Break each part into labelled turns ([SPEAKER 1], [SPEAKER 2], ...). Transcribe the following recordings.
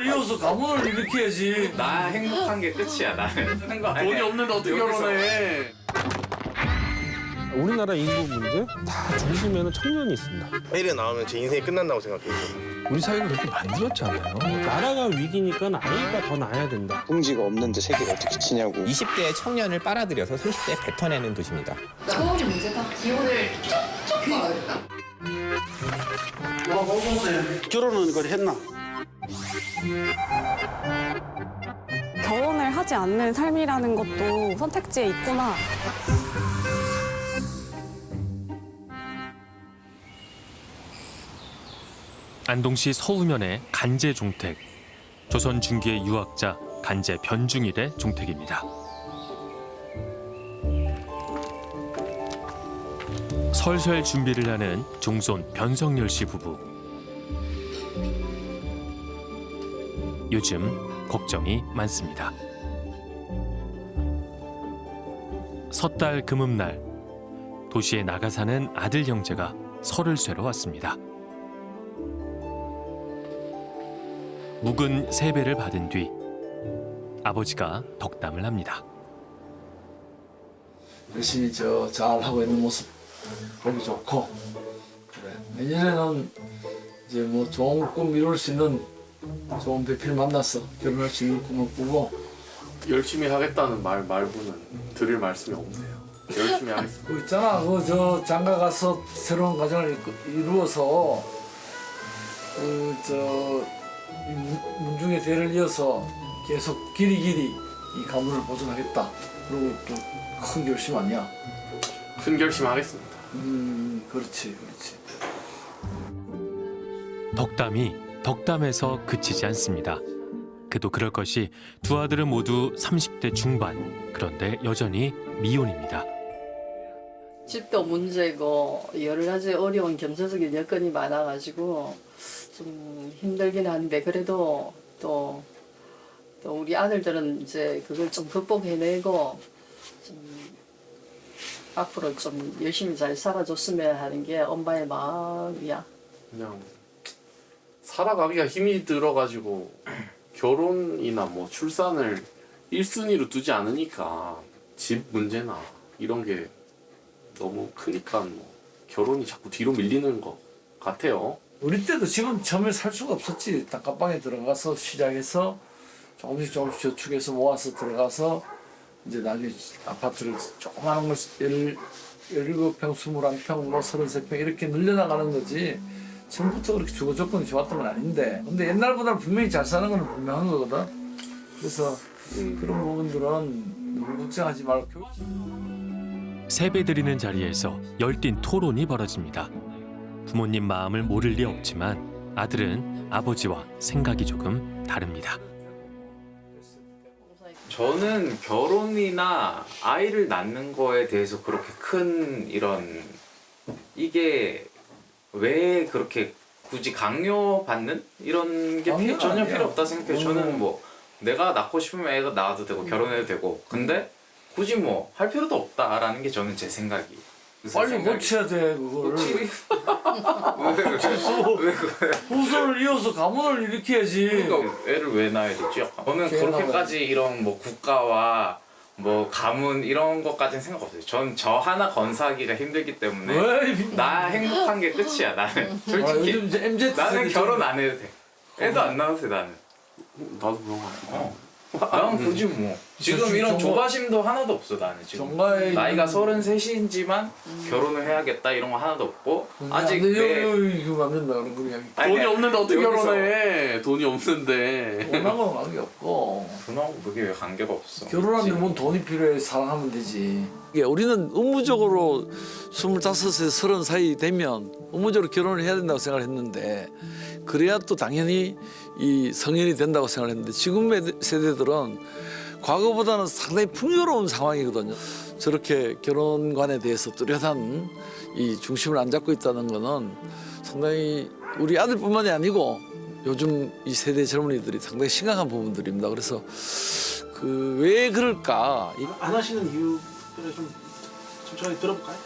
[SPEAKER 1] 가문을 이어서 가문을 일으켜야지.
[SPEAKER 2] 나 행복한 게 끝이야 나는
[SPEAKER 3] 돈이 없는데 어떻게. 결혼해?
[SPEAKER 4] 우리나라 인구 문제 다 중심에는 청년이 있습니다.
[SPEAKER 5] 해외에 나오면 제 인생이 끝난다고 생각해요.
[SPEAKER 4] 우리 사회를 그렇게 만들었잖아요. 나라가 위기니까 아이가 더 낳아야 된다.
[SPEAKER 6] 풍지가 없는데 세계를 어떻게 치냐고
[SPEAKER 7] 20대의 청년을 빨아들여서 30대에 뱉어내는 도시입니다.
[SPEAKER 8] 서울이 문제다. 기온을 쭉쭉 가야겠다.
[SPEAKER 9] 결혼은 그래 했나?
[SPEAKER 10] 결혼을 하지 않는 삶이라는 것도 선택지에 있구나.
[SPEAKER 11] 안동시 서우면의 간제 종택. 조선 중기의 유학자 간제 변중일의 종택입니다. 설설 준비를 하는 종손 변성열 씨 부부. 요즘 걱정이 많습니다. 섣달 금음날 도시에 나가 사는 아들 형제가 설을 쇠러 왔습니다. 묵은 세배를 받은 뒤 아버지가 덕담을 합니다.
[SPEAKER 1] 열심히 저 잘 하고 있는 모습 보기 좋고 그래 내년에는 이제 뭐 좋은 꿈 이룰 수 있는 좋은 배필 만나서 결혼할 수 있는 꿈을 꾸고
[SPEAKER 3] 열심히 하겠다는 말 말고는 드릴 말씀이 없네요. 열심히 하겠습니다.
[SPEAKER 1] 그 있잖아 그 저 장가 가서 새로운 가정을 이루어서 그 저 문중의 대를 이어서 계속 길이 길이 이 가문을 보존하겠다 그리고 또 큰 결심 아니야
[SPEAKER 3] 큰 결심 하겠습니다.
[SPEAKER 1] 음 그렇지 그렇지
[SPEAKER 11] 덕담이 덕담에서 그치지 않습니다. 그도 그럴 것이 두 아들은 모두 30대 중반. 그런데 여전히 미혼입니다.
[SPEAKER 8] 집도 문제고 여러 가지 어려운 경제적인 여건이 많아가지고 좀 힘들긴 한데 그래도 또, 또 우리 아들들은 이제 그걸 좀 극복해내고 좀 앞으로 좀 열심히 잘 살아줬으면 하는 게 엄마의 마음이야.
[SPEAKER 3] 그냥 살아가기가 힘이 들어가지고 결혼이나 뭐 출산을 1순위로 두지 않으니까 집 문제나 이런 게 너무 크니까 뭐 결혼이 자꾸 뒤로 밀리는 것 같아요.
[SPEAKER 1] 우리 때도 지금 처음에 살 수가 없었지 단칸방에 들어가서 시작해서 조금씩 조금씩 저축해서 모아서 들어가서 이제 나중에 아파트를 조그마한 걸 열, 17평, 21평, 뭐 33평 이렇게 늘려나가는 거지 처음부터 그렇게 주거 조건이 좋았던 건 아닌데 근데 옛날보다 분명히 잘 사는 건 분명한 거거든 그래서 그런 부분들은 너무 걱정하지 말고
[SPEAKER 11] 세배 드리는 자리에서 열띤 토론이 벌어집니다. 부모님 마음을 모를 리 없지만 아들은 아버지와 생각이 조금 다릅니다.
[SPEAKER 2] 저는 결혼이나 아이를 낳는 거에 대해서 그렇게 큰 이런 이게 왜 그렇게 굳이 강요받는 이런 게 피- 전혀
[SPEAKER 1] 아니야.
[SPEAKER 2] 필요 없다 생각해요.
[SPEAKER 1] 음.
[SPEAKER 2] 저는 뭐 내가 낳고 싶으면 애가 낳아도 되고 결혼해도 되고 근데 굳이 뭐 할 필요도 없다라는 게 저는 제 생각이.
[SPEAKER 1] 빨리. 고쳐야 돼 그거를
[SPEAKER 2] 왜, 그래?
[SPEAKER 1] 후손을 이어서 가문을 일으켜야지
[SPEAKER 2] 그러니까 애를 왜 낳아야 되지? 저는
[SPEAKER 1] 걔
[SPEAKER 2] 그렇게까지 이런 뭐 국가와 뭐 가문 이런 것까지는 생각 없어요. 전 저 하나 건사하기가 힘들기 때문에
[SPEAKER 1] 왜?
[SPEAKER 2] 나 행복한 게 끝이야 나는
[SPEAKER 1] 아,
[SPEAKER 2] 솔직히
[SPEAKER 1] 요즘 이제 MZ
[SPEAKER 2] 나는 결혼
[SPEAKER 1] 좀-
[SPEAKER 2] 안 해도 돼. 애도 안 낳아도 돼 나는.
[SPEAKER 3] 나도 그런 것 같아.
[SPEAKER 2] 난 굳이 뭐 지금
[SPEAKER 1] 저-
[SPEAKER 2] 이런
[SPEAKER 1] 정말-
[SPEAKER 2] 조바심도 하나도 없어 나는 지금. 나이가 33이지만 결혼을 해야겠다 이런 거 하나도 없고 아직
[SPEAKER 1] 근데
[SPEAKER 2] 내
[SPEAKER 1] 요, 요, 이거 안 된다 그런 거야
[SPEAKER 2] 아니,
[SPEAKER 3] 돈이 없는데 어떻게
[SPEAKER 2] 여기서
[SPEAKER 3] 결혼해? 돈이 없는데.
[SPEAKER 1] 원하고는 관계 없고.
[SPEAKER 2] 돈하고 그게 왜 관계가 없어?
[SPEAKER 1] 결혼하는데 뭔 돈이 필요해? 사랑하면 되지. 이게 우리는 의무적으로 25세 30 사이 되면 의무적으로 결혼을 해야 된다고 생각을 했는데 그래야 또 당연히 이 성인이 된다고 생각을 했는데 지금의 세대들은 과거보다는 상당히 풍요로운 상황이거든요 저렇게 결혼관에 대해서 뚜렷한 이 중심을 안 잡고 있다는 거는 상당히 우리 아들뿐만이 아니고 요즘 이 세대 젊은이들이 상당히 심각한 부분들입니다. 그래서 그 왜 그럴까? 이-
[SPEAKER 9] 안 하시는 이유를 좀 천천히 들어볼까요?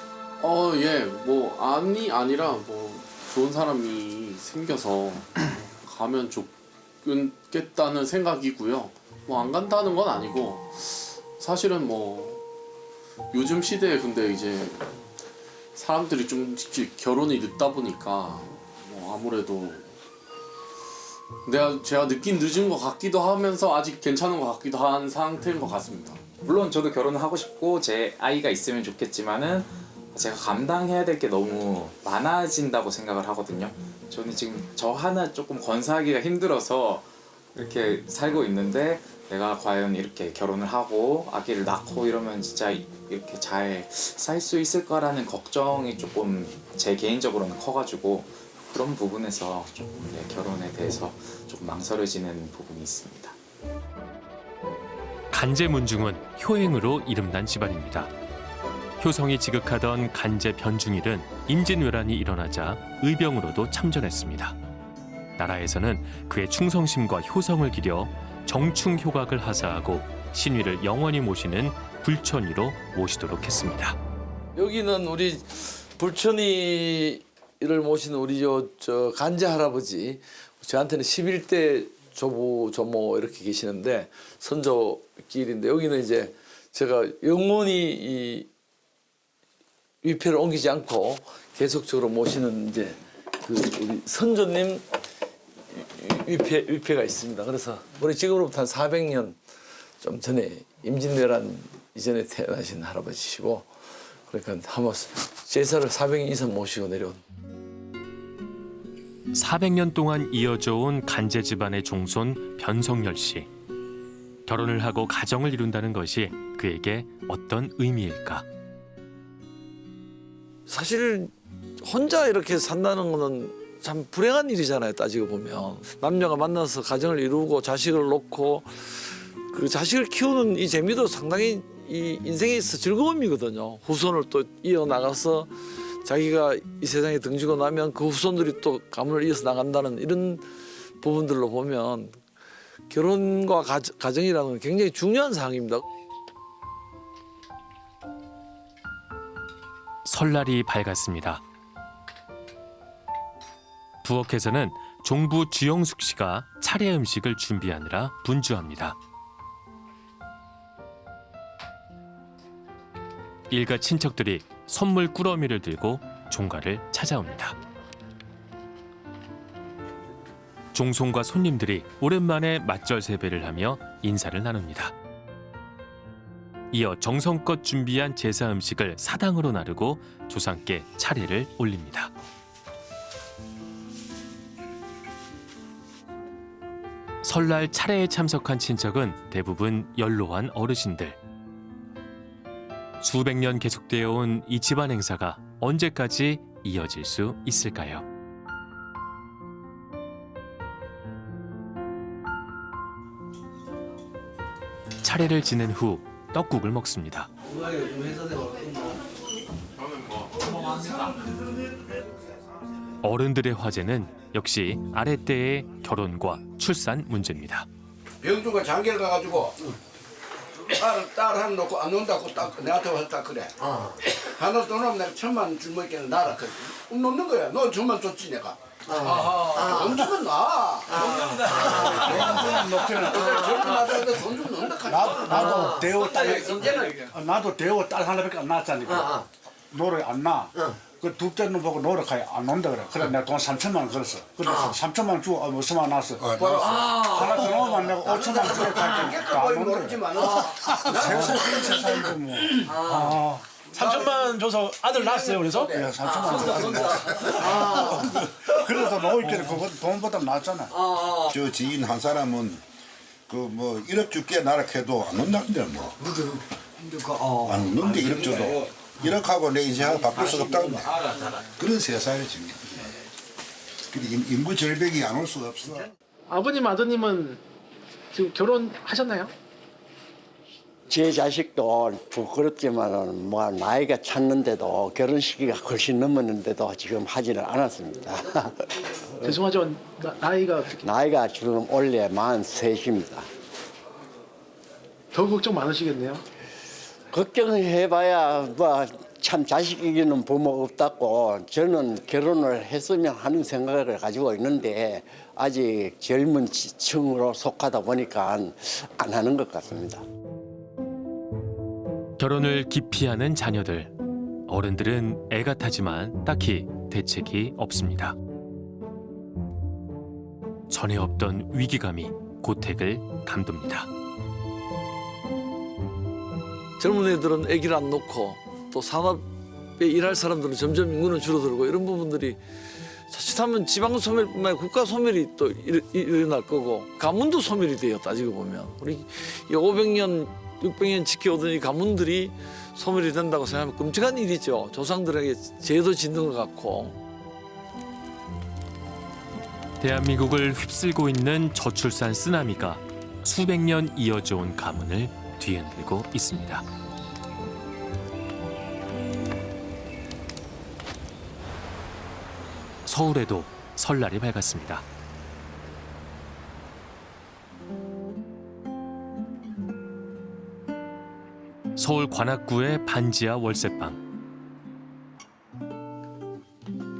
[SPEAKER 3] 어, 예. 뭐 아니 아니라 뭐 좋은 사람이 생겨서 가면 가겠다는 생각이고요. 뭐 안 간다는 건 아니고 사실은 뭐 요즘 시대에 근데 이제 사람들이 좀 결혼이 늦다 보니까 뭐 아무래도 내가 제가 느낀 늦은 것 같기도 하면서 아직 괜찮은 것 같기도 한 상태인 것 같습니다.
[SPEAKER 2] 물론 저도 결혼을 하고 싶고 제 아이가 있으면 좋겠지만은 제가 감당해야 될 게 너무 많아진다고 생각을 하거든요. 저는 지금 저 하나 조금 건사하기가 힘들어서 이렇게 살고 있는데 내가 과연 이렇게 결혼을 하고 아기를 낳고 이러면 진짜 이렇게 잘 살 수 있을까라는 걱정이 조금 제 개인적으로는 커가지고 그런 부분에서 조금 네, 결혼에 대해서 조금 망설여지는 부분이 있습니다.
[SPEAKER 11] 간제 문중은 효행으로 이름난 집안입니다. 효성이 지극하던 간제 변중일은 임진왜란이 일어나자 의병으로도 참전했습니다. 나라에서는 그의 충성심과 효성을 기려 정충 효각을 하사하고 신위를 영원히 모시는 불천위로 모시도록 했습니다.
[SPEAKER 1] 여기는 우리 불천이를 모시는 우리 저, 저 간제 할아버지 저한테는 11대 조부 조모 이렇게 계시는데 선조길인데 여기는 이제 제가 영원히 이 위패를 옮기지 않고 계속적으로 모시는 이제 그 우리 선조님 위패 위패가 있습니다. 그래서 우리 지금으로부터 한 400년 좀 전에 임진왜란 이전에 태어나신 할아버지시고 그러니까 한번 제사를 400년 이상 모시고 내려온
[SPEAKER 11] 400년 동안 이어져 온 간제 집안의 종손 변성열 씨. 결혼을 하고 가정을 이룬다는 것이 그에게 어떤 의미일까?
[SPEAKER 1] 사실 혼자 이렇게 산다는 거는 참 불행한 일이잖아요 따지고 보면. 남녀가 만나서 가정을 이루고 자식을 놓고 그 자식을 키우는 이 재미도 상당히 이 인생에 있어 즐거움이거든요. 후손을 또 이어나가서 자기가 이 세상에 등지고 나면 그 후손들이 또 가문을 이어서 나간다는 이런 부분들로 보면 결혼과 가, 가정이라는 건 굉장히 중요한 사항입니다.
[SPEAKER 11] 설날이 밝았습니다. 부엌에서는 종부 주영숙 씨가 차례 음식을 준비하느라 분주합니다. 일가 친척들이 선물 꾸러미를 들고 종가를 찾아옵니다. 종손과 손님들이 오랜만에 맞절 세배를 하며 인사를 나눕니다. 이어 정성껏 준비한 제사 음식을 사당으로 나르고 조상께 차례를 올립니다. 설날 차례에 참석한 친척은 대부분 연로한 어르신들. 수백 년 계속되어 온 이 집안 행사가 언제까지 이어질 수 있을까요? 차례를 지낸 후 떡국을 먹습니다. 어른들의 화제는 역시 아랫때의 결혼과 출산 문제입니다.
[SPEAKER 12] 병주가 장계를 가가지고 딸, 딸 하나 놓고 안 논다고 딱 내한테 와서 딱 그래. 하나 더 놓으면 내가 천만 원 줄먹게는 나라 그래 놓는 거야. 너 천만 줬지 내가. 주면 놓기는. 젊은 아들한테 돈좀 넣는다.
[SPEAKER 9] 나도 나도 대우 딸
[SPEAKER 12] 이제는
[SPEAKER 9] 어, 나도 대우 딸 하나밖에 안 낳았잖아. 노래 안 나. 그 둘째는 보고 노력하여 안 논다 그래. 그래 내가 돈 3천만 원 걸었어. 근데 3천만 원 주고 아, 무슨 만 났어. 하나 더 넣으면 내가 5천만 원 주고 갈게.
[SPEAKER 12] 깨끗 보이 모르지만
[SPEAKER 9] 세상 그런 세상인데 뭐. 아.
[SPEAKER 4] 3천만 줘서 아들 낳았어요 그래서?
[SPEAKER 9] 야, 3천만 원. 그래도 놓을게 그거 돈보다 낫잖아.
[SPEAKER 13] 저 지인 한 사람은 그 뭐 1억 줄게 나라 해도 안 논다는데 뭐. 안 논데 1억 줘도 1억 하고 내 인생하고 바꿀 수가 없다고 뭐. 그런 세상이 지금. 근데 인- 인구 절벽이 안 올 수가 없어.
[SPEAKER 9] 아버님 아드님은 지금 결혼하셨나요?
[SPEAKER 14] 제 자식도 부끄럽지만은 뭐 나이가 찼는데도 결혼 시기가 훨씬 넘었는데도 지금 하지는 않았습니다.
[SPEAKER 9] 죄송하지만 나, 나이가 어떻게
[SPEAKER 14] 나이가 지금 올해 만 셋입니다.
[SPEAKER 9] 더 걱정 많으시겠네요.
[SPEAKER 14] 걱정해봐야 뭐 참 자식 이기는 부모 없다고 저는 결혼을 했으면 하는 생각을 가지고 있는데 아직 젊은 층으로 속하다 보니까 안 하는 것 같습니다.
[SPEAKER 11] 결혼을 기피하는 자녀들. 어른들은 애가 타지만 딱히 대책이 없습니다. 전에 없던 위기감이 고택을 감돕니다.
[SPEAKER 1] 젊은 애들은 아기를 안 놓고 또 산업에 일할 사람들은 점점 인구는 줄어들고 이런 부분들이 자칫하면 지방 소멸뿐만 아니라 국가 소멸이 또 일, 일어날 거고 가문도 소멸이 돼요 따지고 보면. 우리 이 500년 600년 지켜오던 이 가문들이 소멸이 된다고 생각하면 끔찍한 일이죠. 조상들에게 죄도 짓는 것 같고.
[SPEAKER 11] 대한민국을 휩쓸고 있는 저출산 쓰나미가 수백 년 이어져 온 가문을 뒤흔들고 있습니다. 서울에도 설날이 밝았습니다. 서울 관악구의 반지하 월세방.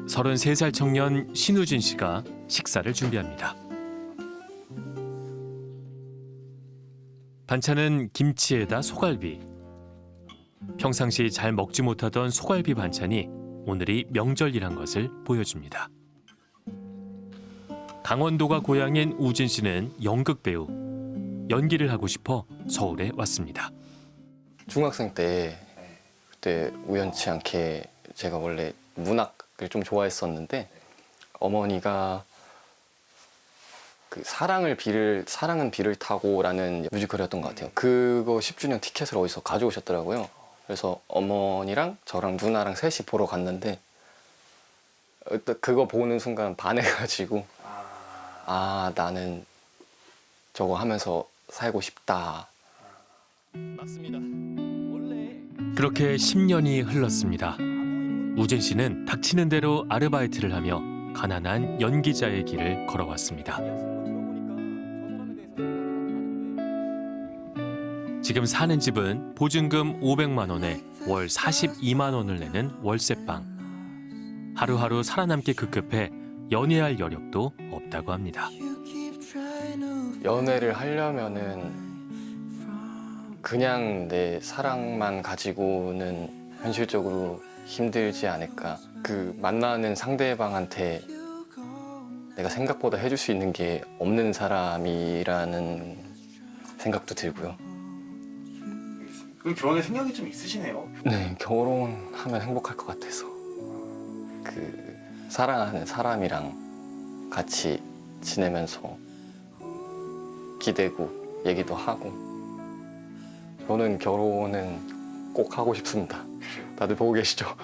[SPEAKER 11] 33살 청년 신우진 씨가 식사를 준비합니다. 반찬은 김치에다 소갈비. 평상시 잘 먹지 못하던 소갈비 반찬이 오늘이 명절이란 것을 보여줍니다. 강원도가 고향인 우진 씨는 연극 배우. 연기를 하고 싶어 서울에 왔습니다.
[SPEAKER 15] 중학생 때 그때 우연치 않게 제가 원래 문학을 좀 좋아했었는데 어머니가 그 사랑을 비를 사랑은 비를 타고 라는 뮤지컬이었던 것 같아요. 그거 10주년 티켓을 어디서 가져오셨더라고요. 그래서 어머니랑 저랑 누나랑 셋이 보러 갔는데 어, 또 그거 보는 순간 반해가지고 아 나는 저거 하면서 살고 싶다.
[SPEAKER 11] 맞습니다. 그렇게 10년이 흘렀습니다. 우진 씨는 닥치는 대로 아르바이트를 하며 가난한 연기자의 길을 걸어왔습니다. 지금 사는 집은 보증금 500만 원에 월 42만 원을 내는 월세방. 하루하루 살아남기 급급해 연애할 여력도 없다고 합니다.
[SPEAKER 15] 연애를 하려면은 그냥 내 사랑만 가지고는 현실적으로 힘들지 않을까. 그 만나는 상대방한테 내가 생각보다 해줄 수 있는 게 없는 사람이라는 생각도 들고요.
[SPEAKER 9] 그럼 결혼에 생각이 좀 있으시네요.
[SPEAKER 15] 네, 결혼하면 행복할 것 같아서. 그 사랑하는 사람이랑 같이 지내면서 기대고 얘기도 하고 저는 결혼은 꼭 하고 싶습니다. 다들 보고 계시죠?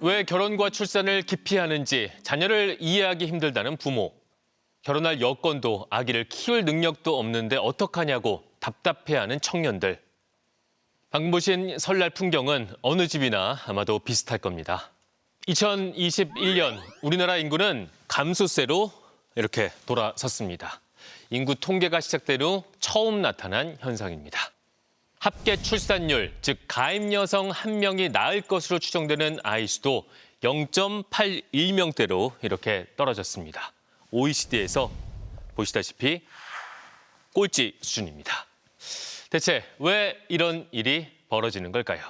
[SPEAKER 11] 왜 결혼과 출산을 기피하는지 자녀를 이해하기 힘들다는 부모. 결혼할 여건도 아기를 키울 능력도 없는데 어떡하냐고 답답해하는 청년들. 방금 보신 설날 풍경은 어느 집이나 아마도 비슷할 겁니다. 2021년 우리나라 인구는 감소세로 이렇게 돌아섰습니다. 인구 통계가 시작된 후 처음 나타난 현상입니다. 합계 출산율, 즉 가임 여성 한 명이 낳을 것으로 추정되는 아이 수도 0.81명대로 이렇게 떨어졌습니다. OECD에서 보시다시피 꼴찌 수준입니다. 대체 왜 이런 일이 벌어지는 걸까요?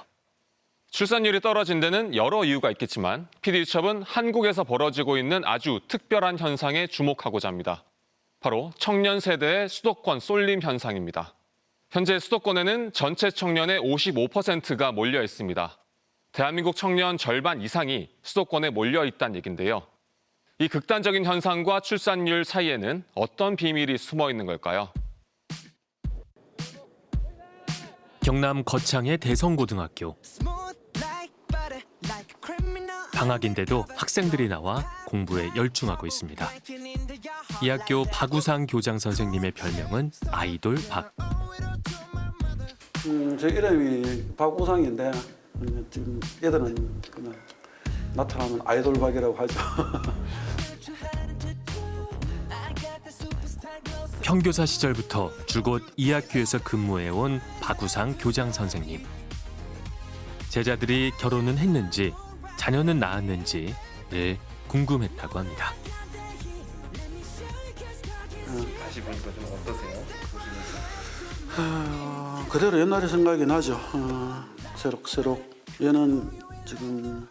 [SPEAKER 16] 출산율이 떨어진 데는 여러 이유가 있겠지만 PD수첩은 한국에서 벌어지고 있는 아주 특별한 현상에 주목하고자 합니다. 바로 청년 세대의 수도권 쏠림 현상입니다. 현재 수도권에는 전체 청년의 55%가 몰려 있습니다. 대한민국 청년 절반 이상이 수도권에 몰려 있다는 얘긴데요. 이 극단적인 현상과 출산율 사이에는 어떤 비밀이 숨어 있는 걸까요?
[SPEAKER 11] 경남 거창의 대성고등학교. 방학인데도 학생들이 나와 공부에 열중하고 있습니다. 이 학교 박우상 교장 선생님의 별명은 아이돌 박.
[SPEAKER 17] 음, 제 이름이 박우상인데 음, 지금 애들은 나타나면 아이돌 박이라고 하죠.
[SPEAKER 11] 평교사 시절부터 줄곧 이 학교에서 근무해온 박우상 교장 선생님. 제자들이 결혼은 했는지 자녀는 낳았는지 늘 궁금했다고 합니다.
[SPEAKER 5] 다시 보니까 좀 어떠세요?
[SPEAKER 17] 아, 그대로 옛날의 생각이 나죠. 어, 새록새록 얘는 지금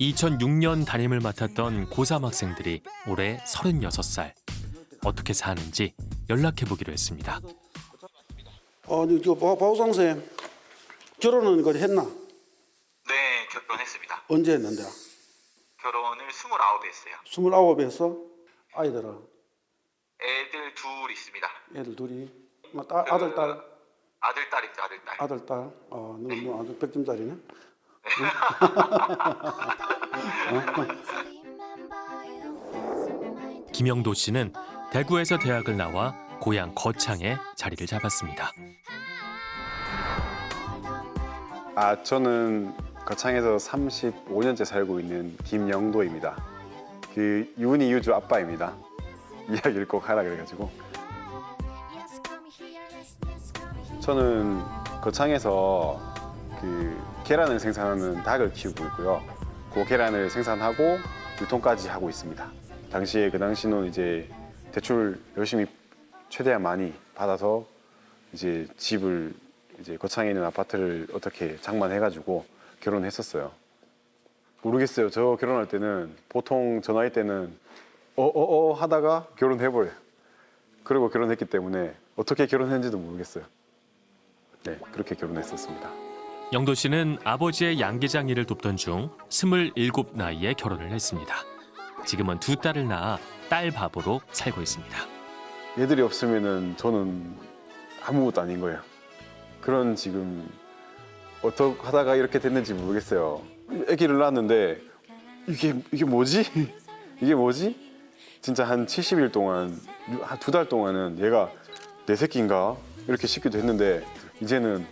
[SPEAKER 11] 2006년 담임을 맡았던 고3 학생들이 올해 36살. 어떻게 사는지 연락해 보기로 했습니다.
[SPEAKER 17] 아니 저 바- 바우상 쌤 결혼은 그 했나?
[SPEAKER 5] 네, 결혼했습니다.
[SPEAKER 17] 언제 했는데?
[SPEAKER 5] 결혼을 29에 했어요.
[SPEAKER 17] 스물아홉 했어? 아이들은
[SPEAKER 5] 애들 둘 있습니다.
[SPEAKER 17] 애들 둘이 뭐 딸, 아들 딸
[SPEAKER 5] 아들, 딸입니다. 아들, 딸.
[SPEAKER 17] 아들 딸. 어, 너, 너 아주 백점짜리네.
[SPEAKER 11] 김영도 씨는 대구에서 대학을 나와 고향 거창에 자리를 잡았습니다.
[SPEAKER 18] 아 저는 거창에서 35년째 살고 있는 김영도입니다. 그 윤희 유주 아빠입니다. 이야기를 꼭 하라 그래가지고 저는 거창에서 그 계란을 생산하는 닭을 키우고 있고요. 그 계란을 생산하고 유통까지 하고 있습니다. 당시에 그 당시는 이제 대출 열심히 최대한 많이 받아서 이제 집을 이제 거창에 있는 아파트를 어떻게 장만해가지고 결혼했었어요. 모르겠어요. 저 결혼할 때는 보통 저 나이 때는 어어어 하다가 결혼해버려요. 그리고 결혼했기 때문에 어떻게 결혼했는지도 모르겠어요. 네, 그렇게 결혼했었습니다.
[SPEAKER 11] 영도 씨는 아버지의 양계장 일을 돕던 중27 나이에 결혼을 했습니다. 지금은 두 딸을 낳아 딸 밥으로 살고 있습니다.
[SPEAKER 18] 얘들이 없으면은 저는 아무것도 아닌 거예요. 그런 지금 어떻게 하다가 이렇게 됐는지 모르겠어요. 아기를 낳았는데 이게 이게 뭐지? 이게 뭐지? 진짜 한 70일 동안 한 두 달 동안은 얘가 내 새끼인가 이렇게 싶기도 했는데 이제는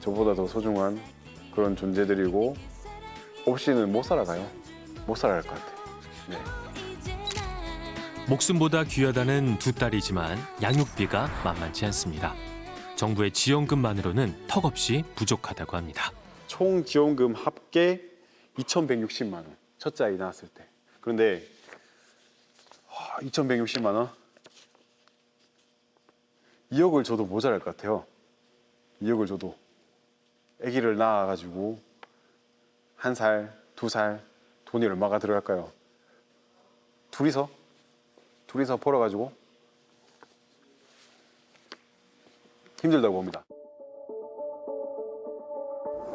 [SPEAKER 18] 저보다 더 소중한 그런 존재들이고 없이는 못 살아가요. 못 살아갈 것 같아요. 네.
[SPEAKER 11] 목숨보다 귀하다는 두 딸이지만 양육비가 만만치 않습니다. 정부의 지원금만으로는 턱없이 부족하다고 합니다.
[SPEAKER 18] 총 지원금 합계 2,160만 원. 첫째 아이 낳았을 때. 그런데 2,160만 원? 2억을 줘도 모자랄 것 같아요. 2억을 줘도. 아기를 낳아가지고 한 살, 두 살 돈이 얼마가 들어갈까요? 둘이서? 둘이서 벌어가지고 힘들다고 봅니다.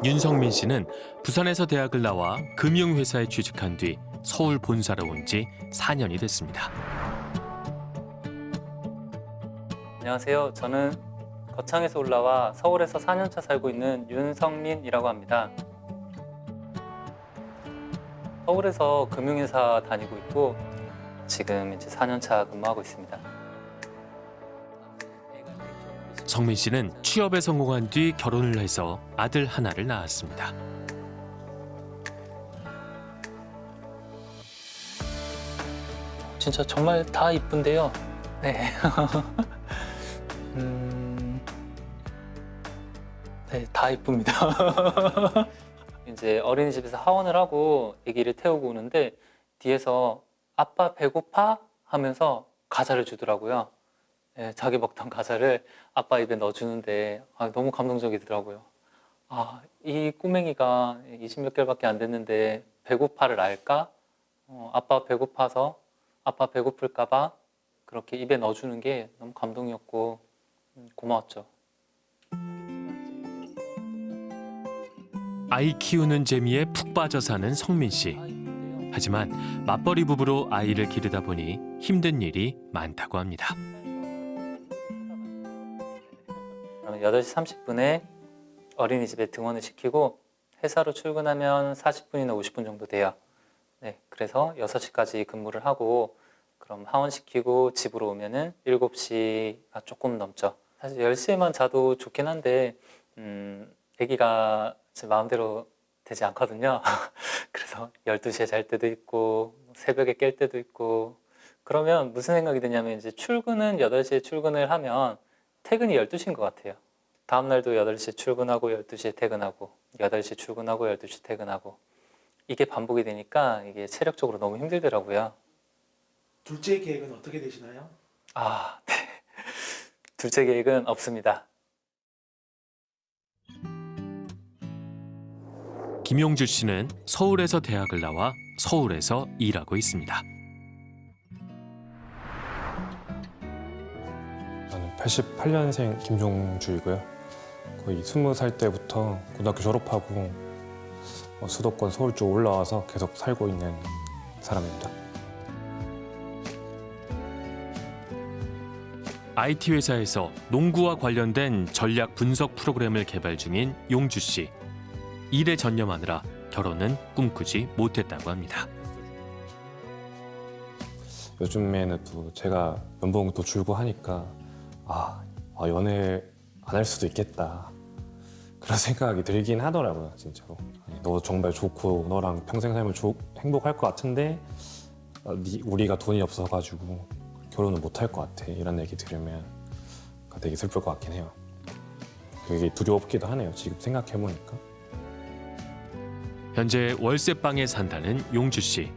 [SPEAKER 11] 윤성민 씨는 부산에서 대학을 나와 금융회사에 취직한 뒤 서울 본사로 온 지 4년이 됐습니다.
[SPEAKER 19] 안녕하세요. 저는 거창에서 올라와 서울에서 4년차 살고 있는 윤성민이라고 합니다. 서울에서 금융회사 다니고 있고 지금 이제 4년차 근무하고 있습니다.
[SPEAKER 11] 성민 씨는 취업에 성공한 뒤 결혼을 해서 아들 하나를 낳았습니다.
[SPEAKER 19] 진짜 정말 다 이쁜데요. 네. 음... 네, 다 이쁩니다. 이제 어린이집에서 하원을 하고 아기를 태우고 오는데 뒤에서 아빠 배고파? 하면서 과자를 주더라고요. 네, 자기 먹던 과자를 아빠 입에 넣어주는데 아, 너무 감동적이더라고요. 아, 이 꼬맹이가 20몇 개월밖에 안 됐는데 배고파를 알까? 어, 아빠 배고파서 아빠 배고플까 봐 그렇게 입에 넣어주는 게 너무 감동이었고 음, 고마웠죠.
[SPEAKER 11] 아이 키우는 재미에 푹 빠져 사는 성민 씨. 하지만 맞벌이 부부로 아이를 기르다 보니 힘든 일이 많다고 합니다.
[SPEAKER 19] 그러면 8시 30분에 어린이집에 등원을 시키고 회사로 출근하면 40분이나 50분 정도 돼요. 네, 그래서 6시까지 근무를 하고 그럼 하원시키고 집으로 오면 은 7시가 조금 넘죠. 사실 10시에만 자도 좋긴 한데 음, 아기가 제 마음대로 되지 않거든요. 그래서 12시에 잘 때도 있고 새벽에 깰 때도 있고 그러면 무슨 생각이 드냐면 이제 출근은 8시에 출근을 하면 퇴근이 12시인 것 같아요. 다음 날도 8시 출근하고 12시에 퇴근하고 8시 출근하고 12시 퇴근하고 이게 반복이 되니까 이게 체력적으로 너무 힘들더라고요.
[SPEAKER 4] 둘째 계획은 어떻게 되시나요?
[SPEAKER 19] 아, 네. 둘째 계획은 없습니다.
[SPEAKER 11] 김용주 씨는 서울에서 대학을 나와 서울에서 일하고 있습니다.
[SPEAKER 20] 저는 88년생 김종주이고요. 거의 20살 때부터 고등학교 졸업하고 어, 수도권 서울 쪽 올라와서 계속 살고 있는 사람입니다.
[SPEAKER 11] IT 회사에서 농구와 관련된 전략 분석 프로그램을 개발 중인 용주 씨. 일에 전념하느라 결혼은 꿈꾸지 못했다고 합니다.
[SPEAKER 20] 요즘에는 또 제가 연봉도 줄고 하니까 아, 아, 연애 안 할 수도 있겠다. 그런 생각이 들긴 하더라고요 진짜로. 네, 너 정말 좋고 너랑 평생 살면 좋- 행복할 것 같은데 어, 니- 우리가 돈이 없어가지고 결혼을 못 할 것 같아. 이런 얘기 들으면 되게 슬플 것 같긴 해요. 그게 두렵기도 하네요 지금 생각해보니까
[SPEAKER 11] 현재 월세방에 산다는 용주 씨.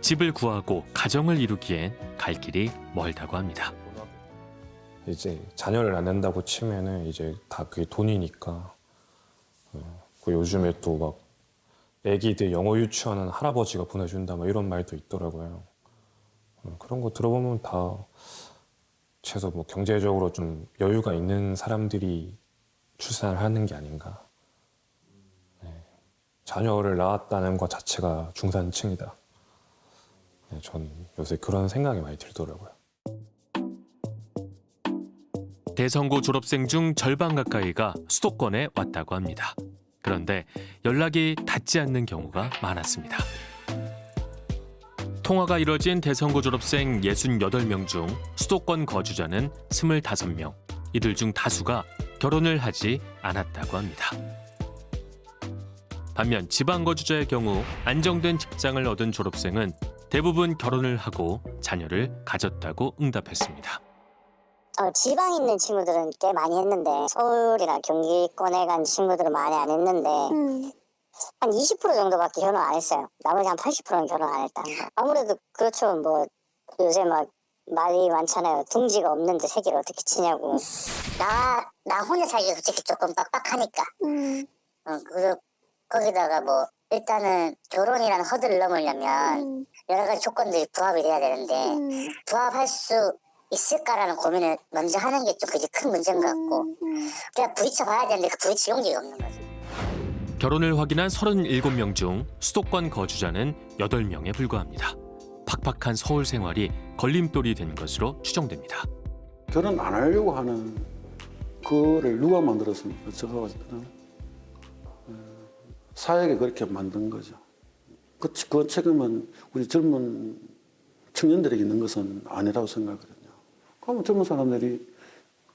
[SPEAKER 11] 집을 구하고 가정을 이루기엔 갈 길이 멀다고 합니다.
[SPEAKER 20] 이제 자녀를 안 낳는다고 치면은 이제 다 그게 돈이니까 어, 그 요즘에 또 막 애기들 영어 유치원은 할아버지가 보내준다 막 이런 말도 있더라고요 어, 그런 거 들어보면 다 최소 뭐 경제적으로 좀 여유가 있는 사람들이 출산을 하는 게 아닌가 네. 자녀를 낳았다는 것 자체가 중산층이다 네, 전 요새 그런 생각이 많이 들더라고요
[SPEAKER 11] 대성고 졸업생 중 절반 가까이가 수도권에 왔다고 합니다. 그런데 연락이 닿지 않는 경우가 많았습니다. 통화가 이뤄진 대성고 졸업생 68명 중 수도권 거주자는 25명. 이들 중 다수가 결혼을 하지 않았다고 합니다. 반면 지방 거주자의 경우 안정된 직장을 얻은 졸업생은 대부분 결혼을 하고 자녀를 가졌다고 응답했습니다.
[SPEAKER 21] 어, 지방에 있는 친구들은 꽤 많이 했는데 서울이나 경기권에 간 친구들은 많이 안 했는데 한20% 정도밖에 결혼 안 했어요. 나머지 한 80%는 결혼 안 했다. 아무래도 그렇죠. 뭐 요새 막 말이 많잖아요. 둥지가 없는데 새끼를 어떻게 치냐고. 나, 나 혼자 살기 솔직히 조금 빡빡하니까. 어, 그, 거기다가 뭐 일단은 결혼이라는 허들을 넘으려면 여러 가지 조건들이 부합이 돼야 되는데 부합할 수 있을까라는 고민을 먼저 하는 게 좀 그게 큰 문제인 것 같고 그냥 부딪혀 봐야 되는데 그 부딪힐 용기가 없는 거죠.
[SPEAKER 11] 결혼을 확인한 37명 중 수도권 거주자는 8명에 불과합니다. 팍팍한 서울 생활이 걸림돌이 된 것으로 추정됩니다.
[SPEAKER 17] 결혼 안 하려고 하는 그를 누가 만들었습니까? 제가 봤을 때는 어, 사회가 그렇게 만든 거죠. 그, 그 책임은 우리 젊은 청년들에게 있는 것은 아니라고 생각하거든요. 그러면 젊은 사람들이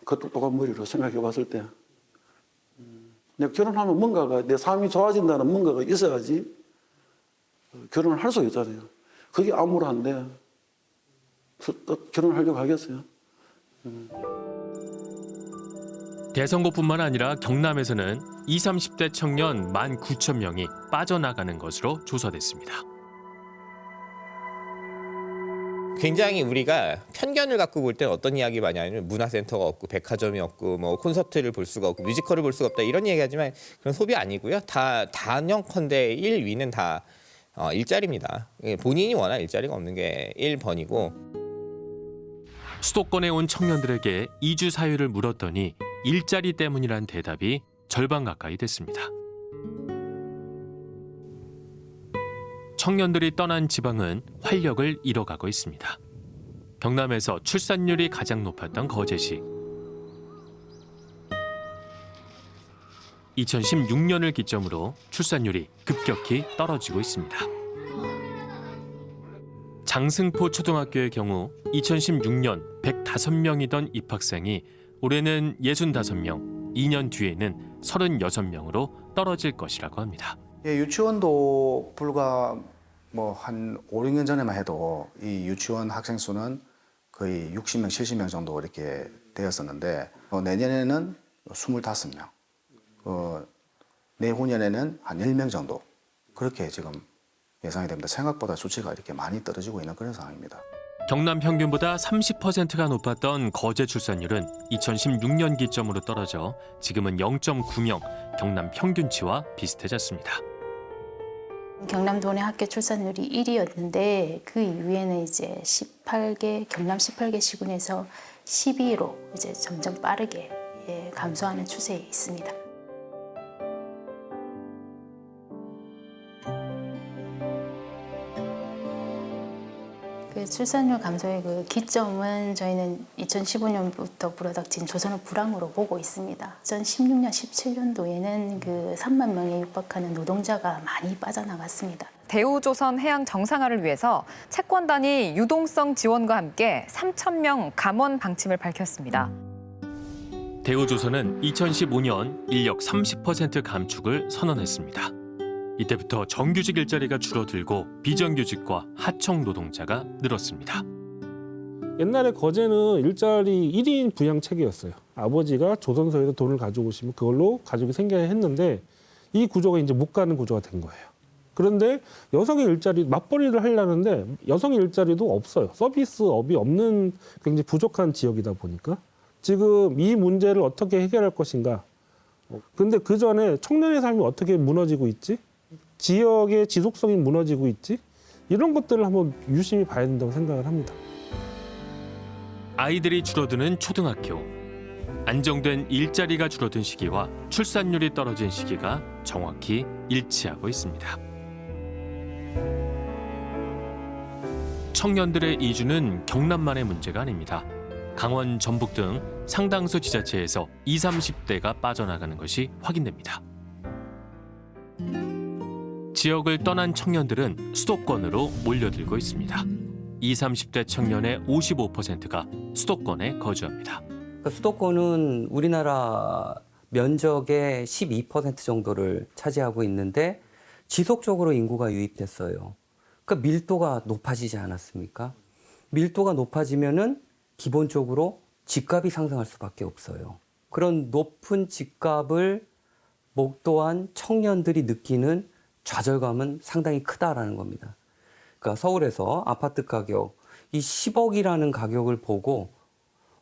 [SPEAKER 17] 그 똑똑한 머리로 생각해 봤을 때 음, 내가 결혼하면 뭔가가 내 삶이 좋아진다는 뭔가가 있어야지 어, 결혼을 할 수 있잖아요. 그게 암울한데 결혼하려고 하겠어요?
[SPEAKER 11] 대선고뿐만 아니라 경남에서는 20, 30대 청년 19,000명이 빠져나가는 것으로 조사됐습니다.
[SPEAKER 7] 굉장히 우리가 편견을 갖고 볼때 어떤 이야기 많이 하냐면 문화센터가 없고 백화점이 없고 뭐 콘서트를 볼 수가 없고 뮤지컬을 볼 수가 없다 이런 얘기하지만 그런 소비 아니고요. 다 단연컨대 1위는 다 어, 일자리입니다. 예, 본인이 원한 일자리가 없는 게 1번이고
[SPEAKER 11] 수도권에 온 청년들에게 이주 사유를 물었더니 일자리 때문이란 대답이 절반 가까이 됐습니다. 청년들이 떠난 지방은 활력을 잃어가고 있습니다. 경남에서 출산율이 가장 높았던 거제시. 2016년을 기점으로 출산율이 급격히 떨어지고 있습니다. 장승포 초등학교의 경우 2016년 105명이던 입학생이 올해는 65명, 2년 뒤에는 36명으로 떨어질 것이라고 합니다.
[SPEAKER 22] 예, 유치원도 불과 뭐 한 5, 6년 전에만 해도 이 유치원 학생 수는 거의 60명, 70명 정도 이렇게 되었었는데 어, 내년에는 25명. 어, 내후년에는 한 10명 정도. 그렇게 지금 예상이 됩니다. 생각보다 수치가 이렇게 많이 떨어지고 있는 그런 상황입니다.
[SPEAKER 11] 경남 평균보다 30%가 높았던 거제 출산율은 2016년 기점으로 떨어져 지금은 0.9명, 경남 평균치와 비슷해졌습니다.
[SPEAKER 23] 경남 도내 학교 출산율이 1위였는데 그 이후에는 이제 18개 경남 18개 시군에서 12위로 이제 점점 빠르게 예, 감소하는 추세에 있습니다. 그 출산율 감소의 그 기점은 저희는 2015년부터 불어닥친 조선업 불황으로 보고 있습니다. 2016년, 17년도에는 그 3만 명에 육박하는 노동자가 많이 빠져나갔습니다.
[SPEAKER 24] 대우조선 해양 정상화를 위해서 채권단이 유동성 지원과 함께 3천 명 감원 방침을 밝혔습니다.
[SPEAKER 11] 대우조선은 2015년 인력 30% 감축을 선언했습니다. 이때부터 정규직 일자리가 줄어들고 비정규직과 하청 노동자가 늘었습니다.
[SPEAKER 4] 옛날에 거제는 일자리 1인 부양 체계였어요. 아버지가 조선소에서 돈을 가져오시면 그걸로 가족이 생겨야 했는데 이 구조가 이제 못 가는 구조가 된 거예요. 그런데 여성의 일자리 맞벌이를 하려는데 여성의 일자리도 없어요. 서비스업이 없는 굉장히 부족한 지역이다 보니까 지금 이 문제를 어떻게 해결할 것인가. 어, 근데 그 전에 청년의 삶이 어떻게 무너지고 있지? 지역의 지속성이 무너지고 있지? 이런 것들을 한번 유심히 봐야 된다고 생각을 합니다.
[SPEAKER 11] 아이들이 줄어드는 초등학교. 안정된 일자리가 줄어든 시기와 출산율이 떨어진 시기가 정확히 일치하고 있습니다. 청년들의 이주는 경남만의 문제가 아닙니다. 강원, 전북 등 상당수 지자체에서 20, 30대가 빠져나가는 것이 확인됩니다. 지역을 떠난 청년들은 수도권으로 몰려들고 있습니다. 20, 30대 청년의 55%가 수도권에 거주합니다.
[SPEAKER 25] 그 수도권은 우리나라 면적의 12% 정도를 차지하고 있는데 지속적으로 인구가 유입됐어요. 그러니까 밀도가 높아지지 않았습니까? 밀도가 높아지면은 기본적으로 집값이 상승할 수밖에 없어요. 그런 높은 집값을 목도한 청년들이 느끼는 좌절감은 상당히 크다라는 겁니다. 그러니까 서울에서 아파트 가격 이 10억이라는 가격을 보고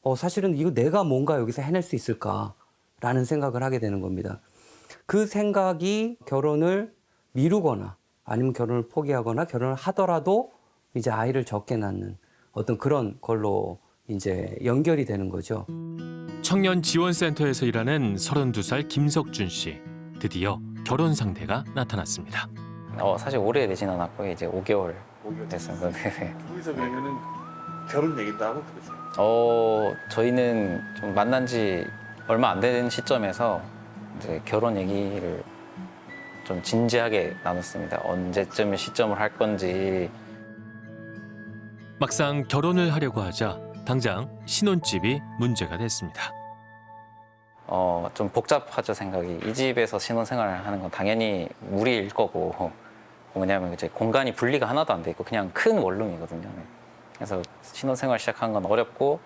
[SPEAKER 25] 어, 사실은 이거 내가 뭔가 여기서 해낼 수 있을까라는 생각을 하게 되는 겁니다. 그 생각이 결혼을 미루거나 아니면 결혼을 포기하거나 결혼을 하더라도 이제 아이를 적게 낳는 어떤 그런 걸로 이제 연결이 되는 거죠.
[SPEAKER 11] 청년 지원센터에서 일하는 32살 김석준 씨. 드디어 결혼 상대가 나타났습니다.
[SPEAKER 26] 어, 사실 오래 되진 않았고 이제 5개월 됐습니다. 네.
[SPEAKER 5] 둘이서 그러면은 결혼 얘기도 하고 그러세요?
[SPEAKER 26] 어, 저희는 좀 만난 지 얼마 안 된 시점에서 이제 결혼 얘기를 좀 진지하게 나눴습니다. 언제쯤 시점을 할 건지.
[SPEAKER 11] 막상 결혼을 하려고 하자 당장 신혼집이 문제가 됐습니다.
[SPEAKER 26] 어, 좀 복잡하죠, 생각이. 이 집에서 신혼생활을 하는 건 당연히 무리일 거고, 뭐냐면 이제 공간이 분리가 하나도 안 돼 있고, 그냥 큰 원룸이거든요. 그래서 신혼생활 시작한 건 어렵고,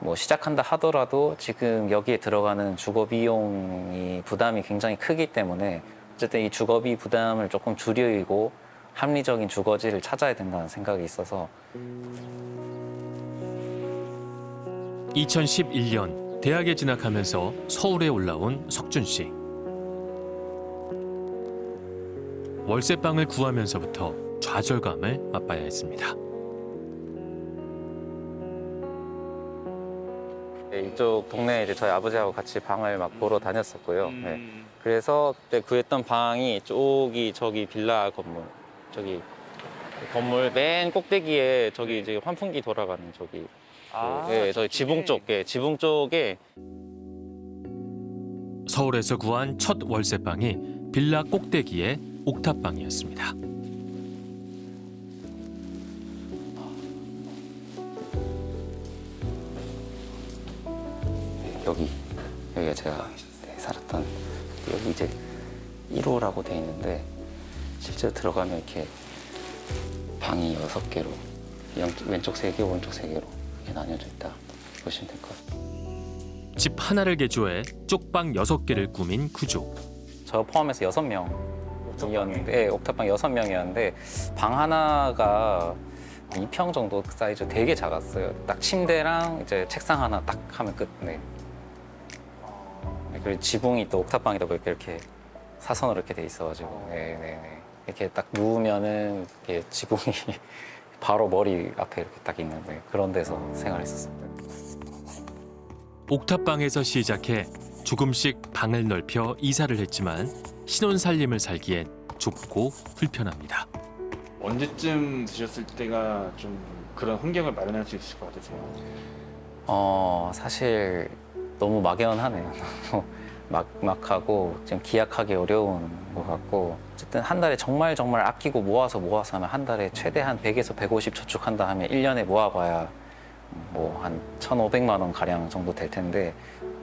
[SPEAKER 26] 뭐 시작한다 하더라도 지금 여기에 들어가는 주거 비용이 부담이 굉장히 크기 때문에 어쨌든 이 주거비 부담을 조금 줄이고 합리적인 주거지를 찾아야 된다는 생각이 있어서
[SPEAKER 11] 2011년 대학에 진학하면서 서울에 올라온 석준 씨. 월세방을 구하면서부터 좌절감을 맛봐야 했습니다.
[SPEAKER 26] 네, 이쪽 동네에 이제 저희 아버지하고 같이 방을 막 보러 다녔었고요. 네. 그래서 그때 구했던 방이 쪽이 저기 빌라 건물, 저기 건물 맨 꼭대기에 저기 이제 환풍기 돌아가는 저기, 그, 예, 저기 지붕 쪽, 예, 지붕 쪽에.
[SPEAKER 11] 서울에서 구한 첫 월세방이 빌라 꼭대기의 옥탑방이었습니다.
[SPEAKER 26] 여기 여기가 제가 네, 살았던 여기 이제 1호라고 돼 있는데 실제로 들어가면 이렇게 방이 여섯 개로 왼쪽 세 개, 오른쪽 세 개로 이렇게 나뉘어져 있다 보시면 될 것 같아요.
[SPEAKER 11] 집 하나를 개조해 쪽방 여섯 개를 꾸민 구조.
[SPEAKER 26] 저 포함해서 여섯 명이었는데 옥탑방 여섯 명이었는데 방 하나가 2평 정도 사이즈 되게 작았어요. 딱 침대랑 이제 책상 하나 딱 하면 끝. 네. 네, 그리고 지붕이 또 옥탑방이다 보니까 이렇게 사선으로 이렇게 돼 있어가지고 네, 네, 네. 이렇게 딱 누우면은 이렇게 지붕이 바로 머리 앞에 이렇게 딱 있는데 그런 데서 생활했었습니다.
[SPEAKER 11] 옥탑방에서 시작해 조금씩 방을 넓혀 이사를 했지만 신혼 살림을 살기엔 좁고 불편합니다.
[SPEAKER 5] 언제쯤 드셨을 때가 좀 그런 환경을 마련할 수 있을 것 같으세요?
[SPEAKER 26] 어 사실 너무 막연하네요. 막막하고 좀 기약하기 어려운 것 같고 어쨌든 한 달에 정말 정말 아끼고 모아서 모아서 하면 한 달에 최대한 100에서 150 저축한다 하면 1년에 모아봐야 뭐 한 1,500만 원 가량 정도 될 텐데